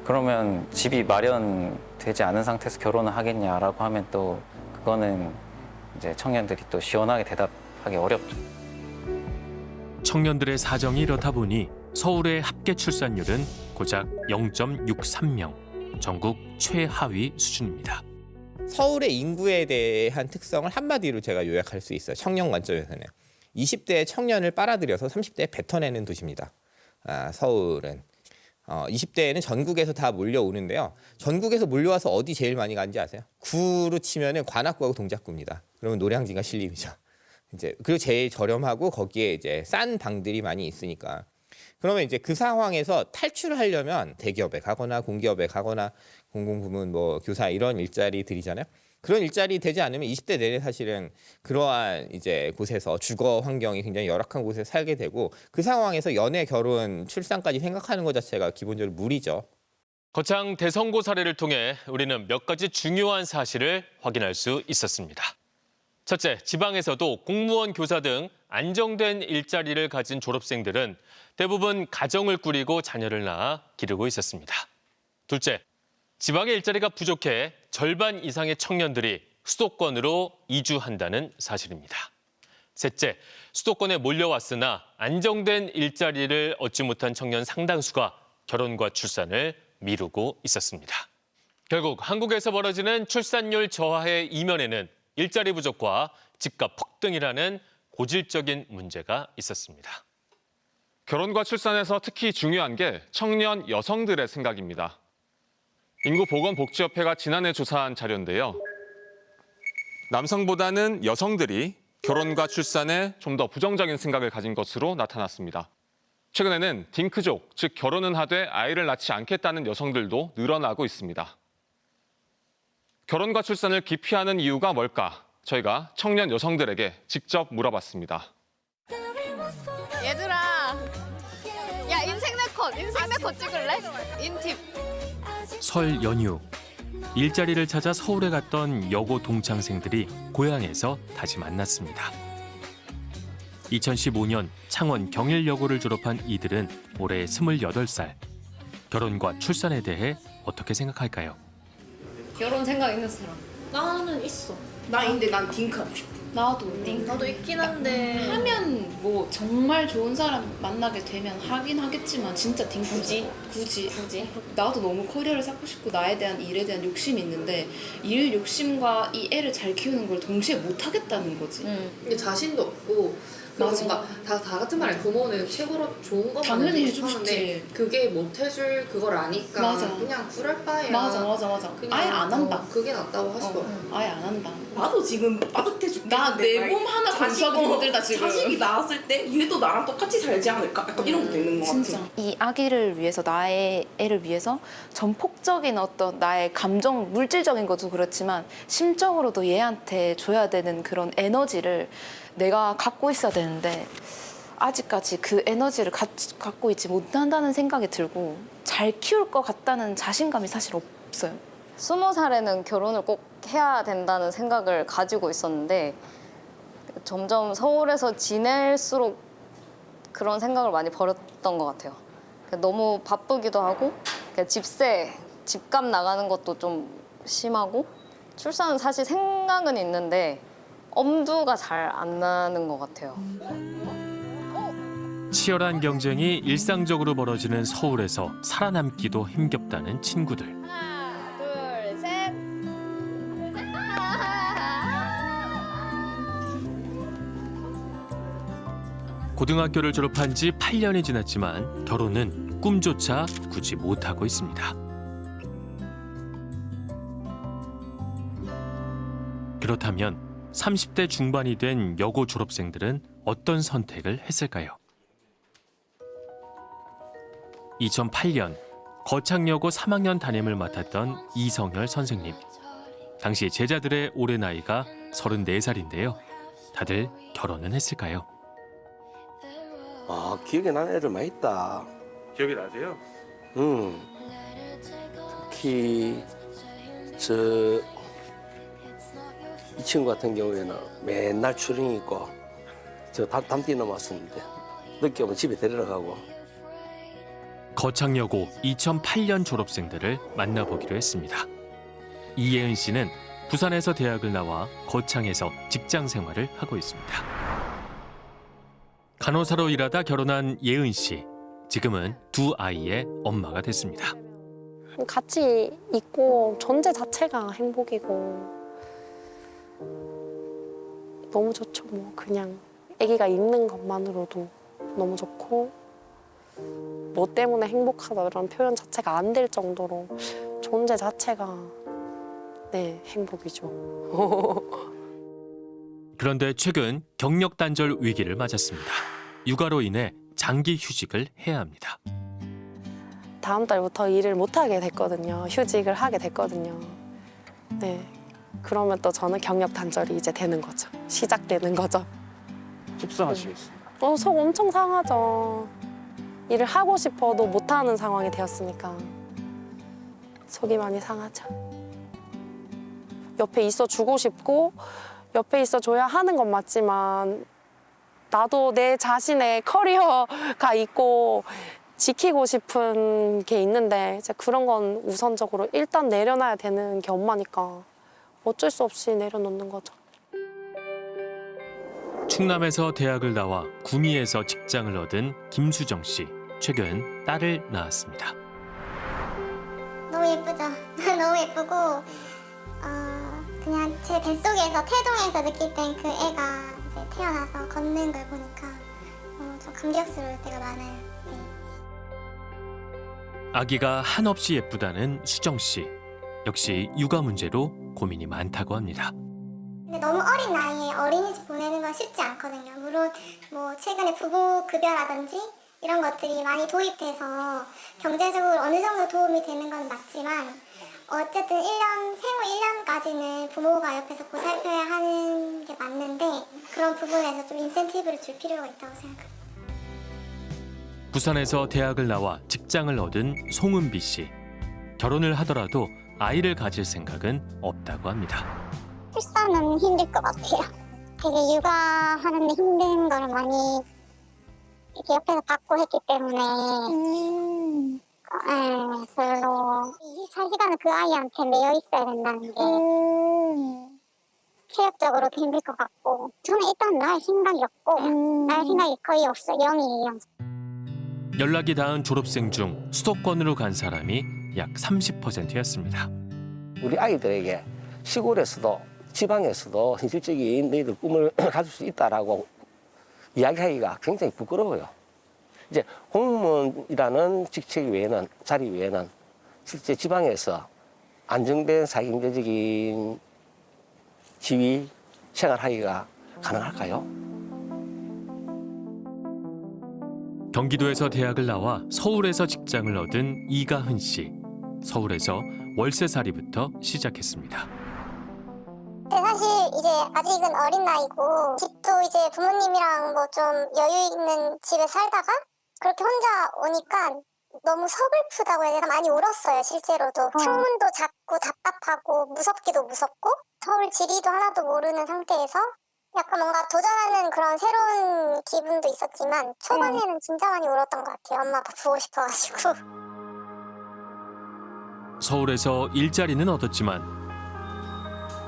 [SPEAKER 26] 그러면 집이 마련되지 않은 상태에서 결혼을 하겠냐라고 하면 또 그거는 이제 청년들이 또 시원하게 대답하기 어렵죠.
[SPEAKER 11] 청년들의 사정이 이렇다 보니 서울의 합계 출산율은 고작 0.63명, 전국 최하위 수준입니다.
[SPEAKER 7] 서울의 인구에 대한 특성을 한마디로 제가 요약할 수 있어요. 청년 관점에서는 20대 청년을 빨아들여서 30대에 뱉어내는 도시입니다. 아, 서울은 어, 20대에는 전국에서 다 몰려오는데요. 전국에서 몰려와서 어디 제일 많이 가는지 아세요? 구로 치면 은 관악구하고 동작구입니다. 그러면 노량진과 신림이죠. 이제 그리고 제일 저렴하고 거기에 이제 싼 방들이 많이 있으니까. 그러면 이제 그 상황에서 탈출을 하려면 대기업에 가거나 공기업에 가거나 공공부문 뭐 교사 이런 일자리들이잖아요. 그런 일자리 되지 않으면 20대 내내 사실은 그러한 이제 곳에서 주거 환경이 굉장히 열악한 곳에 살게 되고 그 상황에서 연애, 결혼, 출산까지 생각하는 것 자체가 기본적으로 무리죠.
[SPEAKER 11] 거창 대선고 사례를 통해 우리는 몇 가지 중요한 사실을 확인할 수 있었습니다. 첫째, 지방에서도 공무원, 교사 등 안정된 일자리를 가진 졸업생들은 대부분 가정을 꾸리고 자녀를 낳아 기르고 있었습니다. 둘째, 지방의 일자리가 부족해 절반 이상의 청년들이 수도권으로 이주한다는 사실입니다. 셋째, 수도권에 몰려왔으나 안정된 일자리를 얻지 못한 청년 상당수가 결혼과 출산을 미루고 있었습니다. 결국 한국에서 벌어지는 출산율 저하의 이면에는 일자리 부족과 집값 폭등이라는 고질적인 문제가 있었습니다.
[SPEAKER 16] 결혼과 출산에서 특히 중요한 게 청년 여성들의 생각입니다. 인구보건복지협회가 지난해 조사한 자료인데요. 남성보다는 여성들이 결혼과 출산에 좀 더 부정적인 생각을 가진 것으로 나타났습니다. 최근에는 딩크족, 즉 결혼은 하되 아이를 낳지 않겠다는 여성들도 늘어나고 있습니다. 결혼과 출산을 기피하는 이유가 뭘까? 저희가 청년 여성들에게 직접 물어봤습니다.
[SPEAKER 27] 얘들아 야 인생 네컷 인생 네컷 찍을래? 인팁
[SPEAKER 11] 설 연휴 일자리를 찾아 서울에 갔던 여고 동창생들이 고향에서 다시 만났습니다. 2015년 창원 경일여고를 졸업한 이들은 올해 28살. 결혼과 출산에 대해 어떻게 생각할까요?
[SPEAKER 27] 결혼 생각 있는 사람
[SPEAKER 28] 나는 있어. 나 근데 난 딩크 하고 싶어.
[SPEAKER 27] 나도. 딩크
[SPEAKER 28] 나도 있긴 한데. 하면 뭐 정말 좋은 사람 만나게 되면 하긴 하겠지만 진짜 딩크 굳이? 굳이. 굳이? 나도 너무 커리어를 쌓고 싶고 나에 대한 일에 대한 욕심이 있는데 일 욕심과 이 애를 잘 키우는 걸 동시에 못 하겠다는 거지.
[SPEAKER 21] 근데 자신도 없고
[SPEAKER 28] 맞아.
[SPEAKER 21] 뭔가 다, 다 같은 말에 부모는 최고로 좋은 것만
[SPEAKER 28] 당연히
[SPEAKER 21] 해주고
[SPEAKER 28] 싶지.
[SPEAKER 21] 그게 못 해줄 그걸 아니까
[SPEAKER 28] 맞아.
[SPEAKER 21] 그냥 그럴 바에야
[SPEAKER 28] 맞아 맞아 맞아.
[SPEAKER 21] 그냥
[SPEAKER 28] 아예 안 한다.
[SPEAKER 21] 어, 그게 낫다고 하시더라고
[SPEAKER 28] 어, 아예 안 한다.
[SPEAKER 29] 나도 지금 빠듯해 죽겠는데
[SPEAKER 28] 나내 몸 하나 건수하기 힘들다 지금.
[SPEAKER 29] 자식이 나왔을 때 얘도 나랑 똑같이 살지 않을까? 약간 이런 것도 있는 것 같아.
[SPEAKER 30] 이 아기를 위해서 나의 애를 위해서 전폭적인 어떤 나의 감정 물질적인 것도 그렇지만 심적으로도 얘한테 줘야 되는 그런 에너지를 내가 갖고 있어야 되는데 아직까지 그 에너지를 가, 갖고 있지 못한다는 생각이 들고 잘 키울 것 같다는 자신감이 사실 없어요.
[SPEAKER 31] 스무 살에는 결혼을 꼭 해야 된다는 생각을 가지고 있었는데 점점 서울에서 지낼수록 그런 생각을 많이 버렸던 것 같아요. 너무 바쁘기도 하고 집세, 집값 나가는 것도 좀 심하고 출산은 사실 생각은 있는데 엄두가 잘 안 나는 것 같아요.
[SPEAKER 11] 치열한 경쟁이 일상적으로 벌어지는 서울에서 살아남기도 힘겹다는 친구들.
[SPEAKER 32] 하나, 둘, 셋.
[SPEAKER 11] 고등학교를 졸업한 지 8년이 지났지만 결혼은 꿈조차 꾸지 못하고 있습니다. 그렇다면 30대 중반이 된 여고 졸업생들은 어떤 선택을 했을까요? 2008년 거창여고 3학년 담임을 맡았던 이성열 선생님. 당시 제자들의 올해 나이가 34살인데요. 다들 결혼은 했을까요?
[SPEAKER 33] 아 기억에 나는 애들 많이 있다.
[SPEAKER 5] 기억이 나세요?
[SPEAKER 33] 음. 특히 저 이 친구 같은 경우에는 맨날 출행 있고 저 담, 담띠 넘었었는데 늦게 오면 집에 데리러 가고
[SPEAKER 11] 거창여고 2008년 졸업생들을 만나보기로 했습니다. 이예은 씨는 부산에서 대학을 나와 거창에서 직장 생활을 하고 있습니다. 간호사로 일하다 결혼한 예은 씨. 지금은 두 아이의 엄마가 됐습니다.
[SPEAKER 29] 같이 있고 존재 자체가 행복이고 너무 좋죠 뭐. 그냥 아기가 있는 것만으로도 너무 좋고 뭐 때문에 행복하다 이런 표현 자체가 안 될 정도로 존재 자체가 네 행복이죠.
[SPEAKER 11] 그런데 최근 경력 단절 위기를 맞았습니다. 육아로 인해 장기 휴직을 해야 합니다.
[SPEAKER 29] 다음 달부터 일을 못 하게 됐거든요. 휴직을 하게 됐거든요. 네 그러면 또 저는 경력 단절이 이제 되는 거죠 시작되는 거죠
[SPEAKER 5] 속상하시겠어요.
[SPEAKER 29] 어, 속 엄청 상하죠. 일을 하고 싶어도 못하는 상황이 되었으니까 속이 많이 상하죠. 옆에 있어 주고 싶고 옆에 있어 줘야 하는 건 맞지만 나도 내 자신의 커리어가 있고 지키고 싶은 게 있는데 이제 그런 건 우선적으로 일단 내려놔야 되는 게 엄마니까 어쩔 수 없이 내려놓는 거죠.
[SPEAKER 11] 충남에서 대학을 나와 구미에서 직장을 얻은 김수정 씨. 최근 딸을 낳았습니다.
[SPEAKER 34] 너무 예쁘죠? 너무 예쁘고 어, 그냥 제 뱃속에서 태동에서 느낄 땐 그 애가 이제 태어나서 걷는 걸 보니까 너무 좀 감격스러울 때가 많아요.
[SPEAKER 11] 아기가 한없이 예쁘다는 수정 씨. 역시 육아 문제로 고민이 많다고 합니다.
[SPEAKER 34] 근데 너무 어린 나이에 어린이집 보내는 건 쉽지 않거든요. 물론 뭐 최근에 부부 급여라든지 이런 것들이 많이 도입돼서 경제적으로 어느 정도 도움이 되는 건 맞지만 어쨌든 1년, 생후 1년까지는 부모가 옆에서 보살펴야 하는 게 맞는데 그런 부분에서 좀 인센티브를 줄 필요가 있다고 생각합니다.
[SPEAKER 11] 부산에서 대학을 나와 직장을 얻은 송은비 씨. 결혼을 하더라도 아이를 가질 생각은 없다고 합니다.
[SPEAKER 34] 출산은 힘들 것 같아요. 되게 육아하는데 힘든 걸 많이 이렇게 옆에서 받고 했기 때문에 네, 별로 24시간을 그 아이한테 매여 있어야 된다는 게 체력적으로도 힘들 것 같고 저는 일단 날 생각이 없고 날 생각이 거의 없어요. 0이에요.
[SPEAKER 11] 연락이 닿은 졸업생 중 수도권으로 간 사람이 약 30%였습니다.
[SPEAKER 33] 우리 아이들에게 시골에서도 지방에서도 현실적인 너희들 꿈을 가질 수 있다라고 이야기하기가 굉장히 부끄러워요. 이제 공무원이라는 직책 외에는 자리 외에는 실제 지방에서 안정된 사회경제적인 지위 생활하기가 가능할까요?
[SPEAKER 11] 경기도에서 대학을 나와 서울에서 직장을 얻은 이가흔 씨. 서울에서 월세살이부터 시작했습니다.
[SPEAKER 34] 근데 사실 이제 아직은 어린 나이고 집도 이제 부모님이랑 뭐 좀 여유 있는 집에 살다가 그렇게 혼자 오니까 너무 서글프다고 해야 되나? 많이 울었어요 실제로도. 창문도 작고 답답하고 무섭기도 무섭고 서울 지리도 하나도 모르는 상태에서 약간 뭔가 도전하는 그런 새로운 기분도 있었지만 초반에는 진짜 많이 울었던 것 같아요. 엄마 아빠 보고 싶어가지고
[SPEAKER 11] 서울에서 일자리는 얻었지만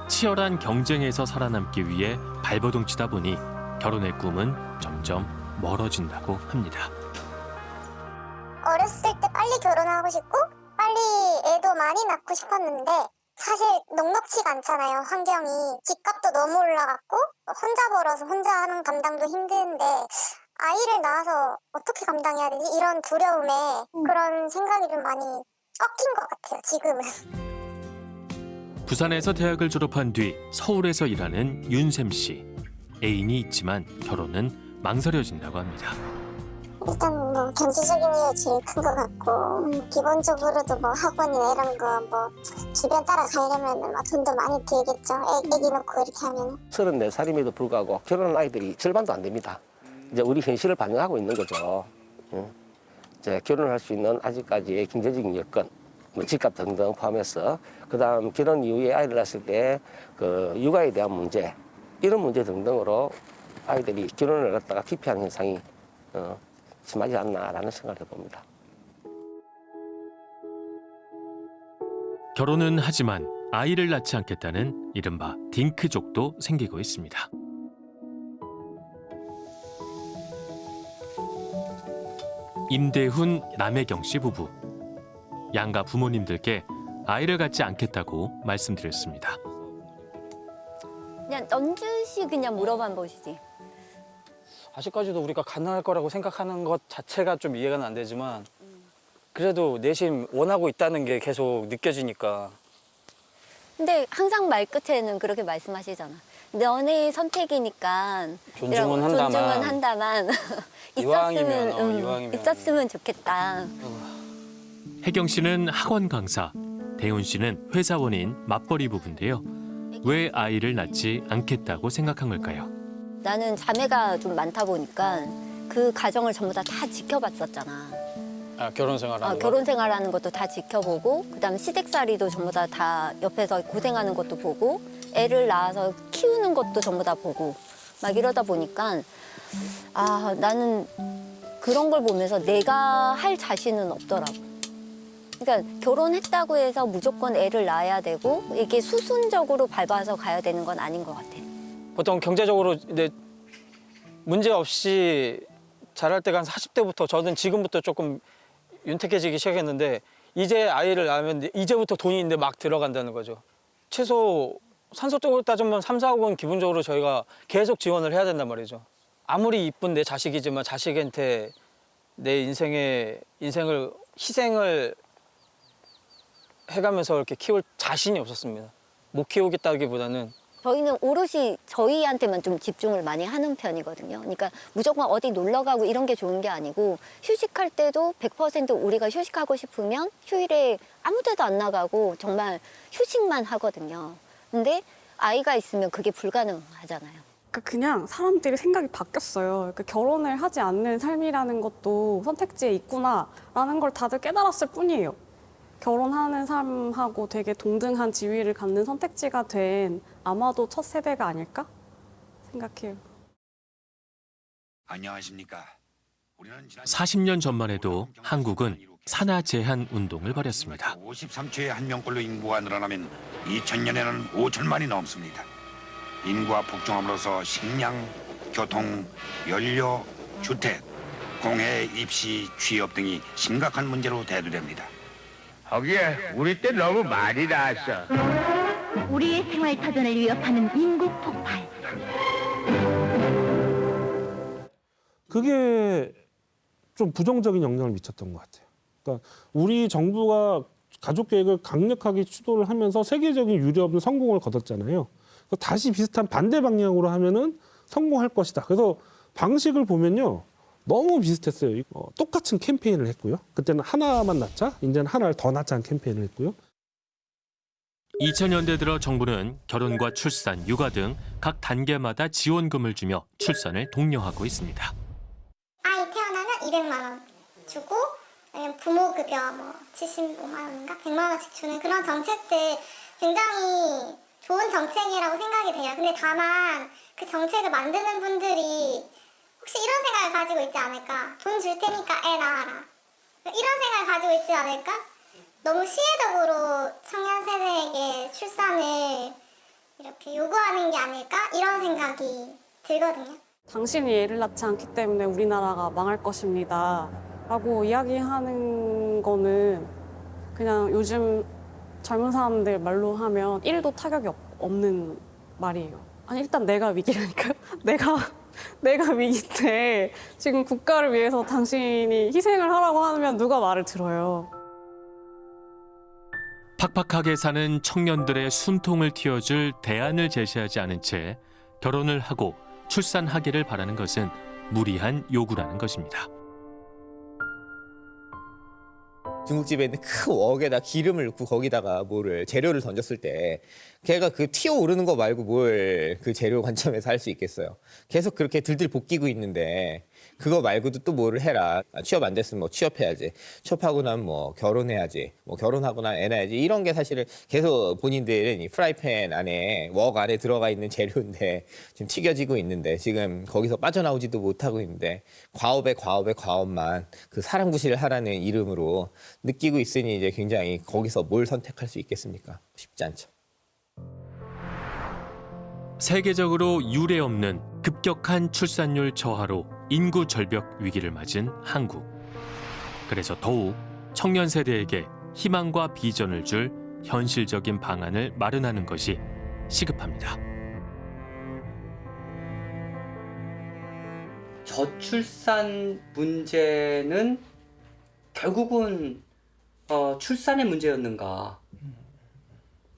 [SPEAKER 11] 치열한 경쟁에서 살아남기 위해 발버둥 치다 보니 결혼의 꿈은 점점 멀어진다고 합니다.
[SPEAKER 34] 어렸을 때 빨리 결혼하고 싶고 빨리 애도 많이 낳고 싶었는데 사실 넉넉치가 않잖아요 환경이. 집값도 너무 올라갔고 혼자 벌어서 혼자 하는 감당도 힘든데 아이를 낳아서 어떻게 감당해야 되지? 이런 두려움에 그런 생각이 좀 많이 꺾인 것 같아요 지금은
[SPEAKER 11] 부산에서 대학을 졸업한 뒤 서울에서 일하는 윤샘 씨. 애인이 있지만 결혼은 망설여진다고 합니다.
[SPEAKER 34] 일단 뭐 경제적인 이유 제일 큰 것 같고 음, 기본적으로도 뭐 학원이나 이런 거 뭐 주변 따라가려면 뭐 돈도 많이 들겠죠 애, 애기 놓고 이렇게 하면
[SPEAKER 33] 34살임에도 불구하고 결혼한 아이들이 절반도 안 됩니다. 이제 우리 현실을 반영하고 있는 거죠. 응. 이제 결혼할 수 있는 아직까지의 경제적인 여건, 뭐 집값 등등 포함해서 그다음 결혼 이후에 아이를 낳았을 때 그 육아에 대한 문제 이런 문제 등등으로 아이들이 결혼을 갖다가 기피하는 현상이 어, 심하지 않나라는 생각을 해봅니다.
[SPEAKER 11] 결혼은 하지만 아이를 낳지 않겠다는 이른바 딩크족도 생기고 있습니다. 임대훈, 남혜경 씨 부부. 양가 부모님들께 아이를 갖지 않겠다고 말씀드렸습니다.
[SPEAKER 35] 그냥 넌주시 그냥 물어봐 보시지.
[SPEAKER 31] 아직까지도 우리가 가능할 거라고 생각하는 것 자체가 좀 이해가 안 되지만 그래도 내심 원하고 있다는 게 계속 느껴지니까
[SPEAKER 35] 근데 항상 말 끝에는 그렇게 말씀하시잖아. 너네 선택이니까
[SPEAKER 31] 존중은
[SPEAKER 35] 이런-
[SPEAKER 31] 한다만.
[SPEAKER 35] 존중은 한다만
[SPEAKER 31] 이왕이면,
[SPEAKER 35] 있었으면
[SPEAKER 31] 어,
[SPEAKER 35] 음,
[SPEAKER 31] 이왕이면.
[SPEAKER 35] 있었으면 좋겠다.
[SPEAKER 11] 혜경 씨는 학원 강사, 대훈 씨는 회사원인 맞벌이 부부인데요. 왜 아이를 낳지 않겠다고 생각한 걸까요?
[SPEAKER 35] 나는 자매가 좀 많다 보니까 그 가정을 전부 다 다 지켜봤었잖아.
[SPEAKER 31] 아, 결혼 생활하는
[SPEAKER 35] 아,
[SPEAKER 31] 거.
[SPEAKER 35] 결혼 생활하는 것도 다 지켜보고 그다음에 시댁살이도 전부 다, 다 옆에서 고생하는 것도 보고 애를 낳아서 키우는 것도 전부 다 보고 막 이러다 보니까 아 나는 그런 걸 보면서 내가 할 자신은 없더라고. 그러니까 결혼했다고 해서 무조건 애를 낳아야 되고 이게 수순적으로 밟아서 가야 되는 건 아닌 것 같아.
[SPEAKER 31] 보통 경제적으로 이제 문제 없이 잘할 때가 한 40대부터 저는 지금부터 조금 윤택해지기 시작했는데 이제 아이를 낳으면 이제부터 돈이 있는데 막 들어간다는 거죠. 최소 산소적으로 따지면 3, 4억은 기본적으로 저희가 계속 지원을 해야 된단 말이죠. 아무리 이쁜 내 자식이지만 자식한테 내 인생의 인생을 희생을 해가면서 이렇게 키울 자신이 없었습니다. 못 키우겠다기보다는
[SPEAKER 35] 저희는 오롯이 저희한테만 좀 집중을 많이 하는 편이거든요. 그러니까 무조건 어디 놀러 가고 이런 게 좋은 게 아니고 휴식할 때도 100% 우리가 휴식하고 싶으면 휴일에 아무 데도 안 나가고 정말 휴식만 하거든요. 근데 아이가 있으면 그게 불가능하잖아요.
[SPEAKER 36] 그러니까 그냥 사람들이 생각이 바뀌었어요. 그러니까 결혼을 하지 않는 삶이라는 것도 선택지에 있구나라는 걸 다들 깨달았을 뿐이에요. 결혼하는 삶하고 되게 동등한 지위를 갖는 선택지가 된 아마도 첫 세대가 아닐까 생각해요.
[SPEAKER 37] 안녕하십니까. 우리는 지난
[SPEAKER 11] 40년 전만 해도 한국은 산하 제한 운동을 벌였습니다.
[SPEAKER 37] 53초에 한 명꼴로 인구가 늘어나면 2000년에는 5천만이 넘습니다. 인구가 폭증함으로써 식량, 교통, 연료, 주택, 공해, 입시, 취업 등이 심각한 문제로 대두됩니다.
[SPEAKER 38] 거기에 우리 때 너무 많이 나왔어.
[SPEAKER 39] 우리의 생활 터전을 위협하는 인구 폭발.
[SPEAKER 4] 그게 좀 부정적인 영향을 미쳤던 것 같아요. 그러니까 우리 정부가 가족 계획을 강력하게 추도를 하면서 세계적인 유례없는 성공을 거뒀잖아요. 다시 비슷한 반대 방향으로 하면은 성공할 것이다. 그래서 방식을 보면요. 너무 비슷했어요. 어, 똑같은 캠페인을 했고요. 그때는 하나만 낳자, 이제는 하나를 더 낳자는 캠페인을 했고요.
[SPEAKER 11] 2000년대 들어 정부는 결혼과 출산, 육아 등 각 단계마다 지원금을 주며 출산을 독려하고 있습니다.
[SPEAKER 34] 아이 태어나면 200만 원 주고 아니면 부모 급여 뭐 75만 원인가 100만 원씩 주는 그런 정책들 굉장히 좋은 정책이라고 생각이 돼요. 근데 다만 그 정책을 만드는 분들이 혹시 이런 생각을 가지고 있지 않을까? 돈 줄 테니까 애 낳아라. 이런 생각을 가지고 있지 않을까? 너무 시혜적으로 청년 세대에게 출산을 이렇게 요구하는 게 아닐까? 이런 생각이 들거든요.
[SPEAKER 36] 당신이 애를 낳지 않기 때문에 우리나라가 망할 것입니다. 라고 이야기하는 거는 그냥 요즘 젊은 사람들 말로 하면 1도 타격이 없- 없는 말이에요. 아니, 일단 내가 위기라니까요. 내가, 내가 위기인데 지금 국가를 위해서 당신이 희생을 하라고 하면 누가 말을 들어요.
[SPEAKER 11] 팍팍하게 사는 청년들의 숨통을 틔워줄 대안을 제시하지 않은 채 결혼을 하고 출산하기를 바라는 것은 무리한 요구라는 것입니다.
[SPEAKER 7] 중국집에 있는 큰 웍에다 기름을 넣고 거기다가 뭐를 재료를 던졌을 때 걔가 그 튀어 오르는 거 말고 뭘 그 재료 관점에서 할 수 있겠어요. 계속 그렇게 들들 볶이고 있는데 그거 말고도 또 뭐를 해라. 아, 취업 안 됐으면 뭐 취업해야지. 취업하고 나면 뭐 결혼해야지. 뭐 결혼하고 나면 애 낳아야지. 이런 게 사실은 계속 본인들은 이 프라이팬 안에 웍 안에 들어가 있는 재료인데 지금 튀겨지고 있는데 지금 거기서 빠져나오지도 못하고 있는데 과업에 과업에 과업만 그 사람 구실을 하라는 이름으로 느끼고 있으니 이제 굉장히 거기서 뭘 선택할 수 있겠습니까? 쉽지 않죠.
[SPEAKER 11] 세계적으로 유례 없는 급격한 출산율 저하로 인구 절벽 위기를 맞은 한국. 그래서 더욱 청년 세대에게 희망과 비전을 줄 현실적인 방안을 마련하는 것이 시급합니다.
[SPEAKER 25] 저출산 문제는 결국은 어, 출산의 문제였는가?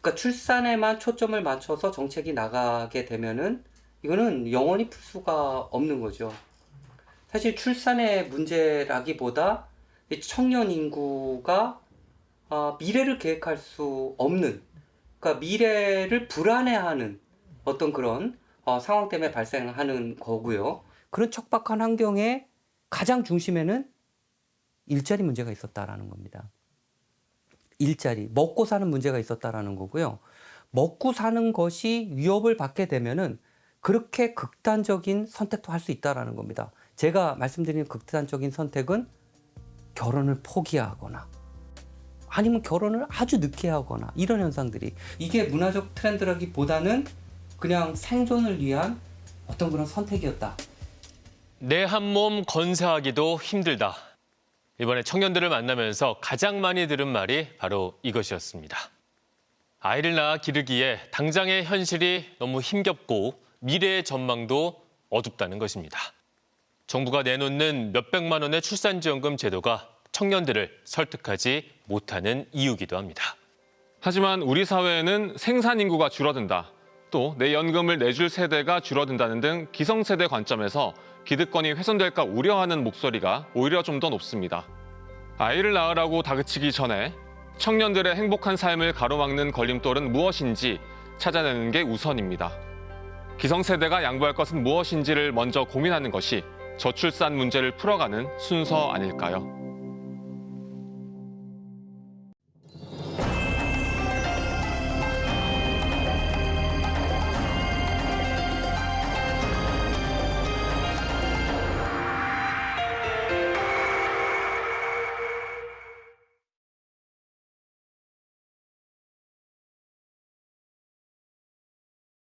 [SPEAKER 25] 그러니까 출산에만 초점을 맞춰서 정책이 나가게 되면은 이거는 영원히 풀 수가 없는 거죠. 사실 출산의 문제라기보다 이 청년 인구가 어, 미래를 계획할 수 없는, 그러니까 미래를 불안해하는 어떤 그런 어, 상황 때문에 발생하는 거고요. 그런 척박한 환경의 가장 중심에는 일자리 문제가 있었다라는 겁니다. 일자리, 먹고 사는 문제가 있었다라는 거고요. 먹고 사는 것이 위협을 받게 되면은 그렇게 극단적인 선택도 할 수 있다라는 겁니다. 제가 말씀드리는 극단적인 선택은 결혼을 포기하거나 아니면 결혼을 아주 늦게 하거나 이런 현상들이 이게 문화적 트렌드라기보다는 그냥 생존을 위한 어떤 그런 선택이었다.
[SPEAKER 11] 내 한 몸 건사하기도 힘들다. 이번에 청년들을 만나면서 가장 많이 들은 말이 바로 이것이었습니다. 아이를 낳아 기르기에 당장의 현실이 너무 힘겹고 미래의 전망도 어둡다는 것입니다. 정부가 내놓는 몇백만 원의 출산지원금 제도가 청년들을 설득하지 못하는 이유기도 합니다.
[SPEAKER 16] 하지만 우리 사회에는 생산 인구가 줄어든다. 또 내 연금을 내줄 세대가 줄어든다는 등 기성세대 관점에서 기득권이 훼손될까 우려하는 목소리가 오히려 좀 더 높습니다. 아이를 낳으라고 다그치기 전에 청년들의 행복한 삶을 가로막는 걸림돌은 무엇인지 찾아내는 게 우선입니다. 기성세대가 양보할 것은 무엇인지를 먼저 고민하는 것이 저출산 문제를 풀어가는 순서 아닐까요?